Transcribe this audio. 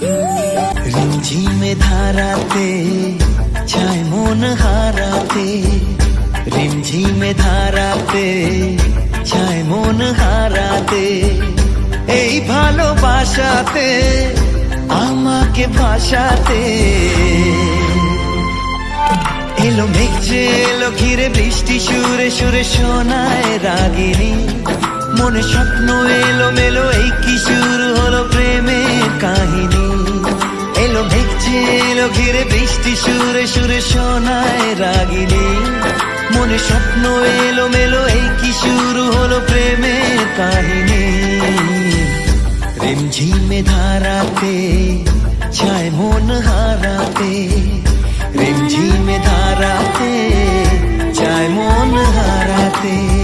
রিমঝিমে ধারাতে, চায় মন হারাতে। রিমঝিমে ধারাতে, চায় মন হারাতে। এই ভালোবাসাতে, আমাকে ভাসাতে। এলো মেঘ যে এলো ঘিরে বৃষ্টি, সুরে সুরে শোনায় রাগিনী। মনে স্বপ্ন এলো মেলো ছিল ঘিরে বৃষ্টি সুরে সুরে শোনায় রাগিনী। মনে স্বপ্ন এলো মেলো এই কি শুরু হলো প্রেমের কাহিনী। রিমঝিমে ধারাতে, ছায় মন হারাতে, রিমঝিমে ধারাতে চায় মন হারাতে।